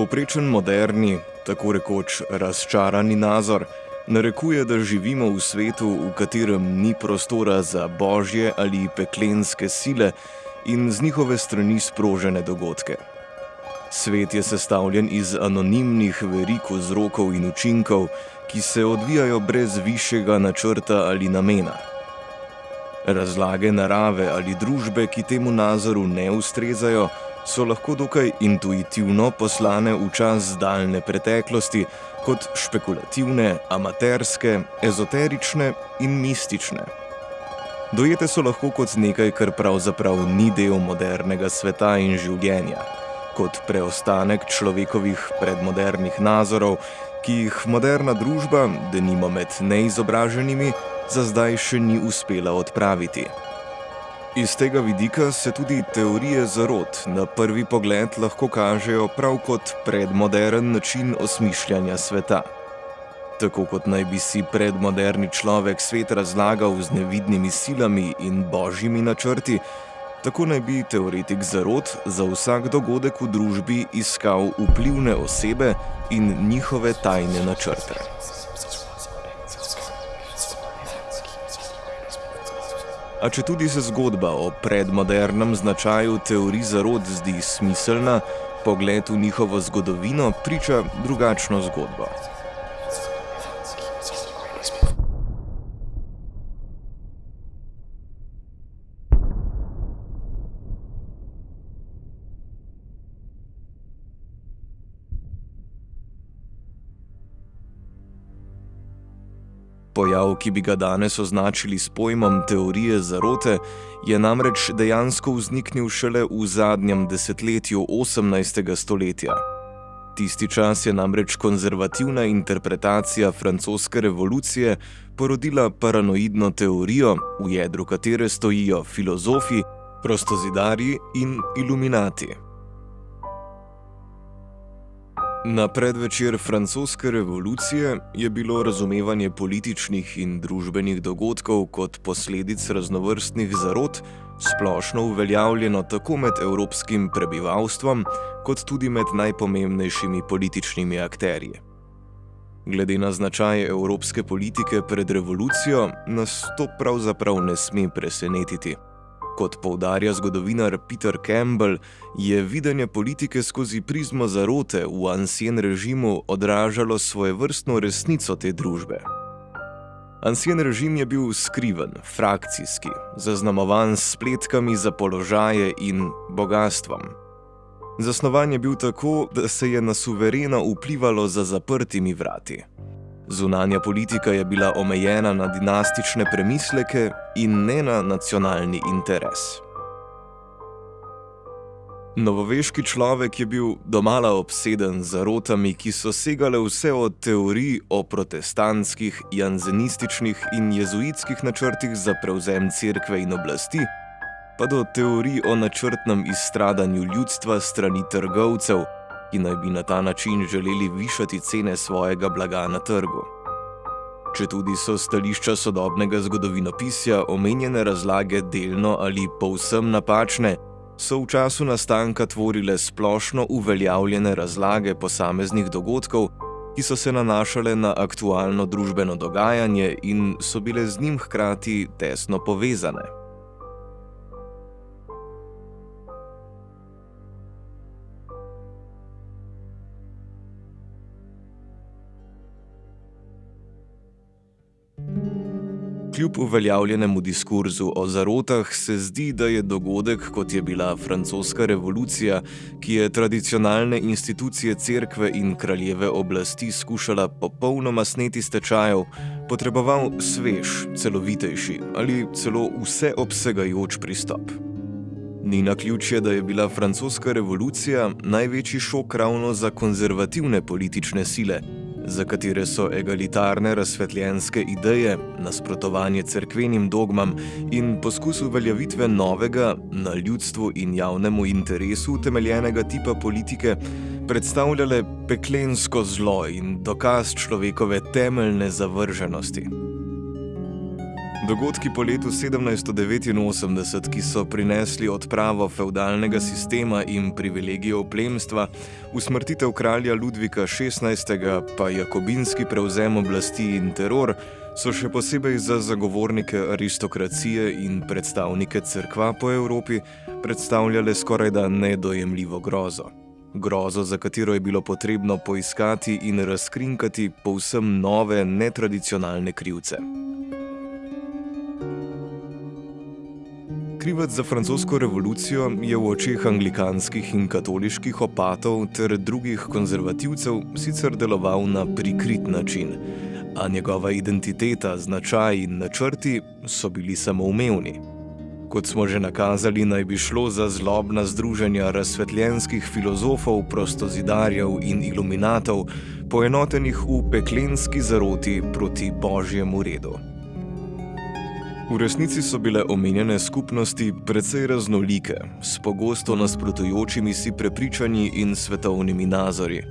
Povprečen moderni, tako rekoč razčarani nazor, narekuje, da živimo v svetu, v katerem ni prostora za božje ali peklenske sile in z njihove strani sprožene dogodke. Svet je sestavljen iz anonimnih verik vzrokov in učinkov, ki se odvijajo brez višjega načrta ali namena. Razlage narave ali družbe, ki temu nazoru ne ustrezajo, so lahko dokaj intuitivno poslane v čas daljne preteklosti kot špekulativne, amaterske, ezoterične in mistične. Dojete so lahko kot nekaj, kar pravzaprav ni del modernega sveta in življenja, kot preostanek človekovih predmodernih nazorov, ki jih moderna družba, denimo med neizobraženimi, za zdaj še ni uspela odpraviti. Iz tega vidika se tudi teorije zarod na prvi pogled lahko kažejo prav kot predmodern način osmišljanja sveta. Tako kot naj bi si predmoderni človek svet razlagal z nevidnimi silami in božjimi načrti, tako naj bi teoretik zarod za vsak dogodek v družbi iskal vplivne osebe in njihove tajne načrte. A če tudi se zgodba o predmodernem značaju teorij zarod zdi smiselna, pogled v njihovo zgodovino priča drugačno zgodbo. Pojav, ki bi ga danes označili s pojmom teorije zarote, je namreč dejansko vzniknil šele v zadnjem desetletju 18. stoletja. Tisti čas je namreč konzervativna interpretacija francoske revolucije porodila paranoidno teorijo, v jedru katere stojijo filozofi, prostozidarji in iluminati. Na predvečer francoske revolucije je bilo razumevanje političnih in družbenih dogodkov kot posledic raznovrstnih zarot splošno uveljavljeno tako med evropskim prebivalstvom, kot tudi med najpomembnejšimi političnimi akterji. Glede na značaj evropske politike pred revolucijo, nas to pravzaprav ne sme presenetiti. Kot poudarja zgodovinar Peter Campbell, je videnje politike skozi prizmo zarote v ansien režimu odražalo svoje vrstno resnico te družbe. Ansien režim je bil skriven, frakcijski, zaznamovan s spletkami za položaje in bogatstvom. Zasnovan je bil tako, da se je na suverena vplivalo za zaprtimi vrati. Zunanja politika je bila omejena na dinastične premisleke in ne na nacionalni interes. Novoveški človek je bil domala obseden z zarotami, ki so segale vse od teorij o protestantskih, janzenističnih in jezuitskih načrtih za prevzem cerkve in oblasti, pa do teorij o načrtnem izstradanju ljudstva strani trgovcev ki naj bi na ta način želeli višati cene svojega blaga na trgu. Če tudi so stališča sodobnega zgodovinopisja omenjene razlage delno ali povsem napačne, so v času nastanka tvorile splošno uveljavljene razlage posameznih dogodkov, ki so se nanašale na aktualno družbeno dogajanje in so bile z njim hkrati tesno povezane. Kljub uveljavljenemu diskurzu o zarotah se zdi, da je dogodek, kot je bila francoska revolucija, ki je tradicionalne institucije cerkve in kraljeve oblasti skušala popolnoma sneti stečajev, potreboval svež, celovitejši ali celo vseobsegajoč pristop. Ni na ključje, da je bila francoska revolucija največji šok ravno za konzervativne politične sile za katere so egalitarne razsvetljenske ideje, nasprotovanje cerkvenim dogmam in poskus uveljavitve novega, na ljudstvu in javnemu interesu utemeljenega tipa politike predstavljale peklensko zlo in dokaz človekove temeljne zavrženosti. Dogodki po letu 1789, ki so prinesli odpravo feudalnega sistema in privilegijev plemstva, usmrtitev kralja Ludvika XVI, pa jakobinski prevzem oblasti in teror, so še posebej za zagovornike aristokracije in predstavnike crkva po Evropi predstavljale skoraj da nedojemljivo grozo. Grozo, za katero je bilo potrebno poiskati in razkrinkati povsem nove, netradicionalne krivce. Krivec za francosko revolucijo je v očeh anglikanskih in katoliških opatov ter drugih konzervativcev sicer deloval na prikrit način, a njegova identiteta, značaj in načrti so bili samoumevni. Kot smo že nakazali, naj bi šlo za zlobna združenja razsvetljenskih filozofov, prostozidarjev in iluminatov, poenotenih v peklenski zaroti proti božjemu redu. V resnici so bile omenjene skupnosti precej raznolike, s pogosto nasprotujočimi si prepričanji in svetovnimi nazori.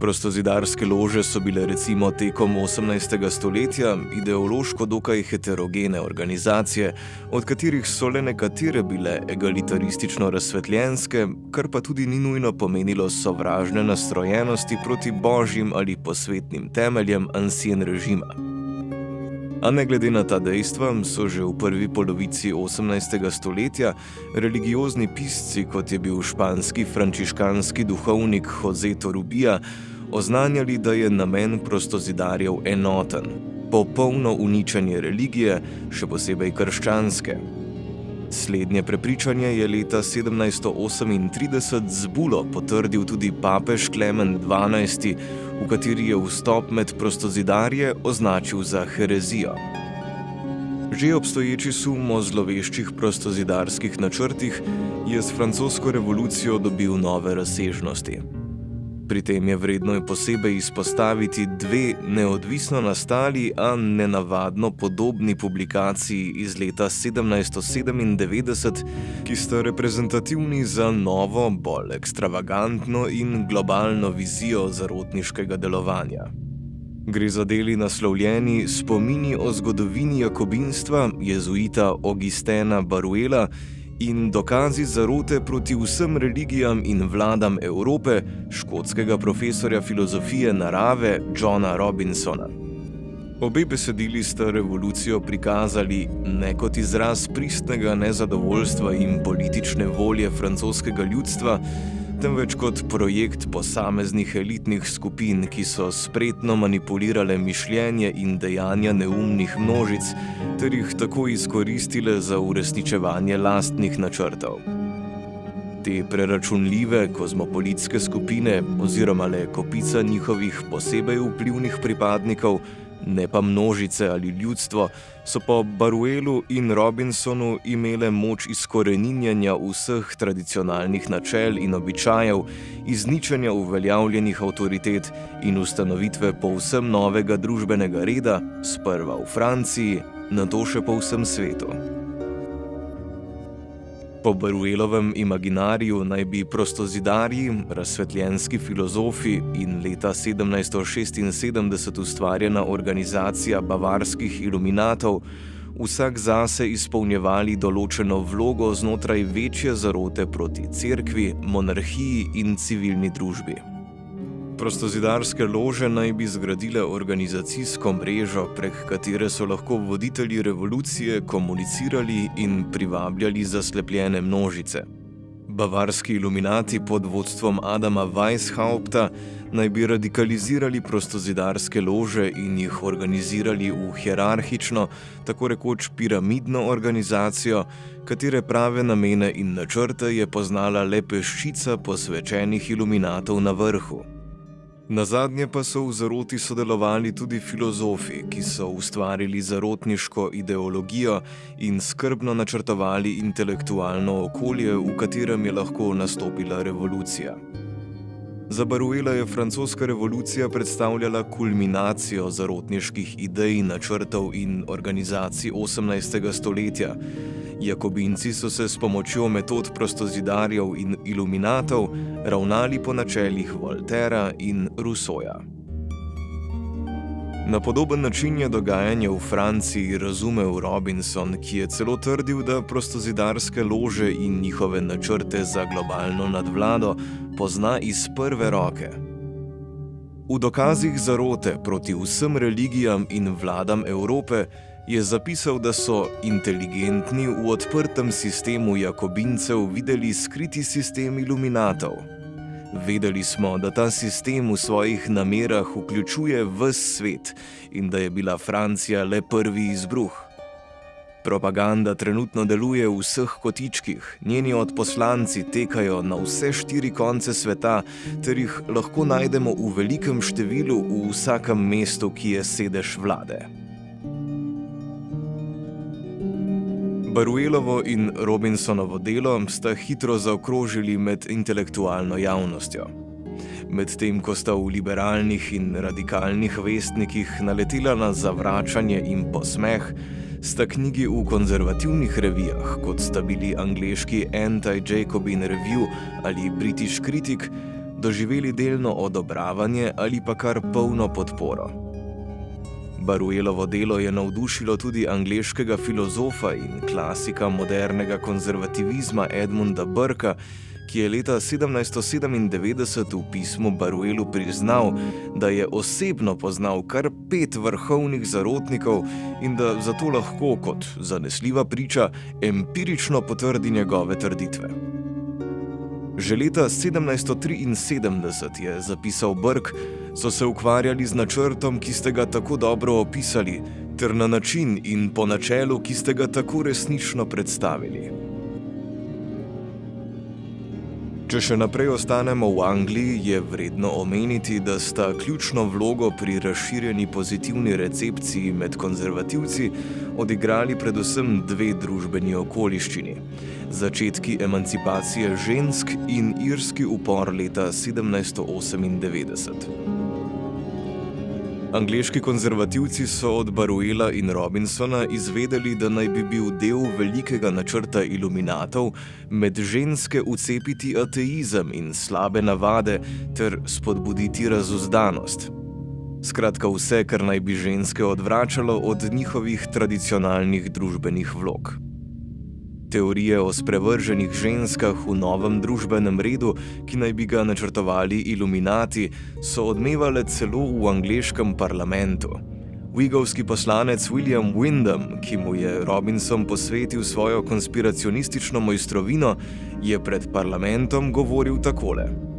Prostozidarske lože so bile recimo tekom 18. stoletja ideološko dokaj heterogene organizacije, od katerih so le nekatere bile egalitaristično razsvetljenske, kar pa tudi ni nujno pomenilo sovražne nastrojenosti proti božjim ali posvetnim temeljem ansien režima. A ne glede na ta dejstva, so že v prvi polovici 18. stoletja religiozni pisci, kot je bil španski frančiškanski duhovnik Jose Torubija, oznanjali, da je namen prostozidarjev enoten: popolno uničenje religije, še posebej krščanske. Slednje prepričanje je leta 1738 z bulo potrdil tudi papež Klemen XII, v kateri je vstop med prostozidarje označil za herezijo. Že obstoječi sum o zloveščih prostozidarskih načrtih je s francosko revolucijo dobil nove razsežnosti. Pri tem je vredno posebej izpostaviti dve neodvisno nastali, a nenavadno podobni publikaciji iz leta 1797, ki sta reprezentativni za novo, bolj ekstravagantno in globalno vizijo zarotniškega delovanja. Gre za deli naslovljeni Spomini o zgodovini jakobinstva jezuita Augustena Baruela in dokazi zarote proti vsem religijam in vladam Evrope škotskega profesorja filozofije narave Johna Robinsona. Obe besedili sta revolucijo prikazali ne kot izraz pristnega nezadovoljstva in politične volje francoskega ljudstva, temveč kot projekt posameznih elitnih skupin, ki so spretno manipulirale mišljenje in dejanja neumnih množic, ter jih tako izkoristile za uresničevanje lastnih načrtov. Te preračunljive kozmopolitske skupine oziroma le kopica njihovih posebej vplivnih pripadnikov ne pa množice ali ljudstvo, so po Baruelu in Robinsonu imele moč izkoreninjanja vseh tradicionalnih načel in običajev, izničenja uveljavljenih avtoritet in ustanovitve povsem novega družbenega reda, sprva v Franciji, na to še po vsem svetu. Po Baruelovem imaginariju naj bi prostozidarji, razsvetljenski filozofi in leta 1776 ustvarjena organizacija bavarskih iluminatov vsak zase izpolnjevali določeno vlogo znotraj večje zarote proti cerkvi, monarhiji in civilni družbi. Prostozidarske lože naj bi zgradile organizacijsko mrežo, prek katere so lahko voditelji revolucije komunicirali in privabljali zaslepljene množice. Bavarski iluminati pod vodstvom Adama Weishaupta naj bi radikalizirali prostozidarske lože in jih organizirali v hierarhično, tako rekoč piramidno organizacijo, katere prave namene in načrte je poznala le peščica posvečenih iluminatov na vrhu. Na zadnje pa so v zaroti sodelovali tudi filozofi, ki so ustvarili zarotniško ideologijo in skrbno načrtovali intelektualno okolje, v katerem je lahko nastopila revolucija. Za Baruela je francoska revolucija predstavljala kulminacijo zarotniških idej, načrtov in organizacij 18. stoletja. Jakobinci so se s pomočjo metod prostozidarjev in iluminatov ravnali po načelih Voltera in Rusoja. Na podoben način je dogajanje v Franciji razumel Robinson, ki je celo trdil, da prostozidarske lože in njihove načrte za globalno nadvlado pozna iz prve roke. V dokazih zarote proti vsem religijam in vladam Evrope je zapisal, da so inteligentni v odprtem sistemu Jakobincev videli skriti sistem iluminatov. Vedeli smo, da ta sistem v svojih namerah vključuje vse svet in da je bila Francija le prvi izbruh. Propaganda trenutno deluje v vseh kotičkih, njeni odposlanci tekajo na vse štiri konce sveta, ter jih lahko najdemo v velikem številu v vsakem mestu, ki je sedež vlade. Baruelovo in Robinsonovo delo sta hitro zaokrožili med intelektualno javnostjo. Medtem ko sta v liberalnih in radikalnih vestnikih naletela na zavračanje in posmeh, sta knjigi v konzervativnih revijah, kot sta bili angliški Anti-Jacobin Review ali British Critic, doživeli delno odobravanje ali pa kar polno podporo. Baruelovo delo je navdušilo tudi angleškega filozofa in klasika modernega konzervativizma Edmunda Burka, ki je leta 1797 v pismu Baruelu priznal, da je osebno poznal kar pet vrhovnih zarotnikov in da zato lahko kot zanesljiva priča empirično potrdi njegove trditve. Že leta 1773 je zapisal Brk, so se ukvarjali z načrtom, ki ste ga tako dobro opisali, ter na način in po načelu, ki ste ga tako resnično predstavili. Če še naprej ostanemo v Angliji, je vredno omeniti, da sta ključno vlogo pri razširjeni pozitivni recepciji med konzervativci odigrali predvsem dve družbeni okoliščini: začetki emancipacije žensk in irski upor leta 1798. Angliški konzervativci so od Baruela in Robinsona izvedeli, da naj bi bil del velikega načrta iluminatov med ženske ucepiti ateizem in slabe navade ter spodbuditi razuzdanost. Skratka, vse, kar naj bi ženske odvračalo od njihovih tradicionalnih družbenih vlog. Teorije o sprevrženih ženskah v novem družbenem redu, ki naj bi ga načrtovali iluminati, so odmevale celo v angleškem parlamentu. Wigovski poslanec William Wyndham, ki mu je Robinson posvetil svojo konspiracionistično mojstrovino, je pred parlamentom govoril takole.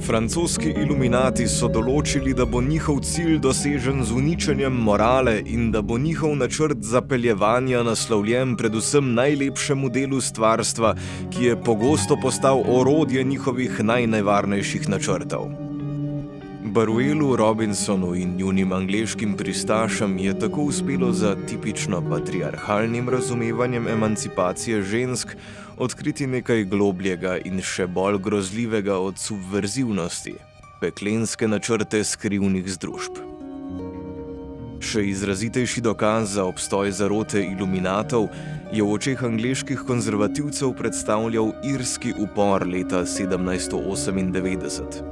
Francoski iluminati so določili, da bo njihov cilj dosežen z uničenjem morale in da bo njihov načrt zapeljevanja naslovljen predvsem najlepšemu delu stvarstva, ki je pogosto postal orodje njihovih najnevarnejših načrtov. Baruelu, Robinsonu in njunim angliškim pristašem je tako uspelo za tipično patriarhalnim razumevanjem emancipacije žensk odkriti nekaj globljega in še bolj grozljivega od subverzivnosti - peklenske načrte skrivnih združb. Še izrazitejši dokaz za obstoj zarote iluminatov je v očeh angliških konzervativcev predstavljal irski upor leta 1798.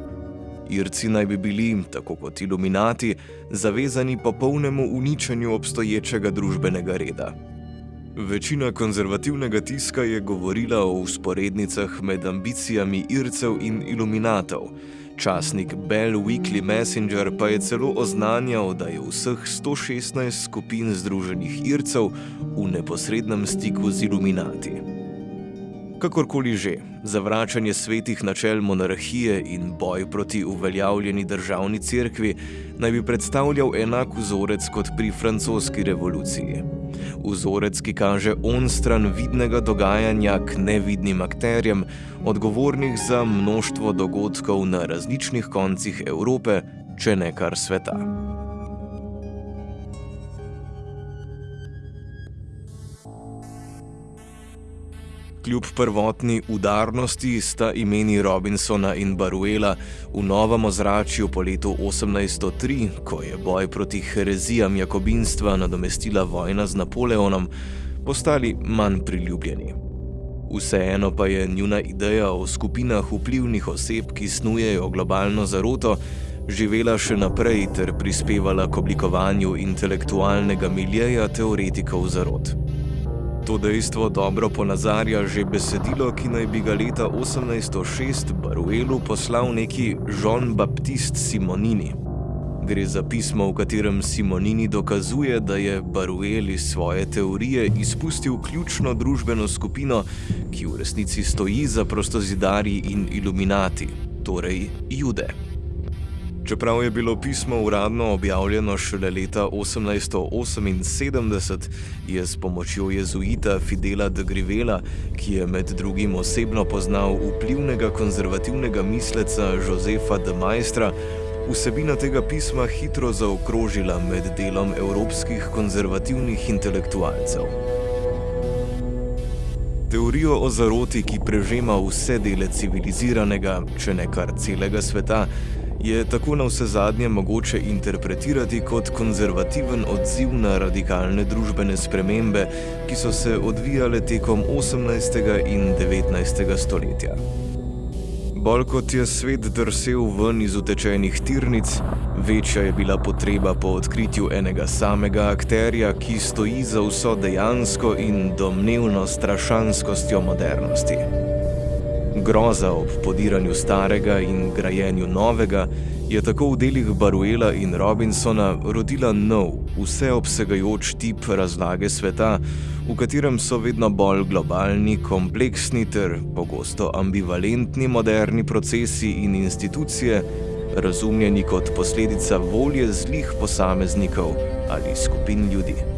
Irci naj bi bili, tako kot iluminati, zavezani popolnemu uničenju obstoječega družbenega reda. Večina konzervativnega tiska je govorila o usporednicah med ambicijami Ircev in iluminatov. Časnik Bell Weekly Messenger pa je celo oznanjal, da je vseh 116 skupin združenih Ircev v neposrednem stiku z iluminati. Kakorkoli že, zavračanje svetih načel monarhije in boj proti uveljavljeni državni cerkvi naj bi predstavljal enak vzorec kot pri francoski revoluciji vzorec, ki kaže on stran vidnega dogajanja k nevidnim akterjem, odgovornih za množstvo dogodkov na različnih koncih Evrope, če ne kar sveta. Kljub prvotni udarnosti sta imeni Robinsona in Baruela v novem ozračju po letu 1803, ko je boj proti herezijam jakobinstva nadomestila vojna z Napoleonom, postali manj priljubljeni. Vseeno pa je njuna ideja o skupinah vplivnih oseb, ki snujejo globalno zaroto, živela še naprej ter prispevala k oblikovanju intelektualnega miljeja teoretikov zarod. To dejstvo dobro ponazarja že besedilo, ki naj bi ga leta 1806 Baruelu poslal neki Jean-Baptiste Simonini. Gre za pismo, v katerem Simonini dokazuje, da je Baruel iz svoje teorije izpustil ključno družbeno skupino, ki v resnici stoji za prostozidarji in iluminati, torej jude. Čeprav je bilo pismo uradno objavljeno šele leta 1878, je s pomočjo jezuita Fidela de Grivela, ki je med drugim osebno poznal vplivnega konzervativnega misleca Josefa de Maistra, vsebina tega pisma hitro zaokrožila med delom evropskih konzervativnih intelektualcev. Teorijo o zaroti, ki prežema vse dele civiliziranega, če ne kar celega sveta, je tako na vse zadnje mogoče interpretirati kot konzervativen odziv na radikalne družbene spremembe, ki so se odvijale tekom 18. in 19. stoletja. Bolj kot je svet drsel ven iz utečenih tirnic, večja je bila potreba po odkritju enega samega akterja, ki stoji za vso dejansko in domnevno strašanskostjo modernosti. Groza ob podiranju starega in grajenju novega je tako v delih Baruela in Robinsona rodila nov, vseobsegajoč tip razlage sveta, v katerem so vedno bolj globalni, kompleksni ter pogosto ambivalentni moderni procesi in institucije, razumljeni kot posledica volje zlih posameznikov ali skupin ljudi.